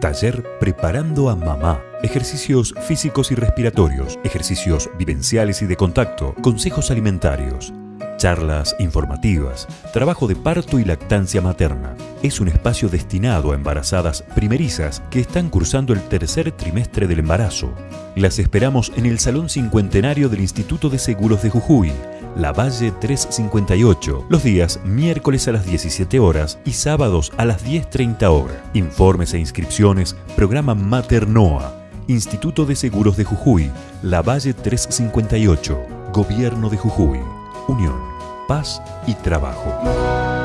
Taller Preparando a Mamá. Ejercicios físicos y respiratorios, ejercicios vivenciales y de contacto, consejos alimentarios, charlas informativas, trabajo de parto y lactancia materna. Es un espacio destinado a embarazadas primerizas que están cursando el tercer trimestre del embarazo. Las esperamos en el Salón Cincuentenario del Instituto de Seguros de Jujuy, La Valle 358, los días miércoles a las 17 horas y sábados a las 10.30 horas. Informes e inscripciones, programa Maternoa, Instituto de Seguros de Jujuy, La Valle 358, Gobierno de Jujuy, Unión, Paz y Trabajo.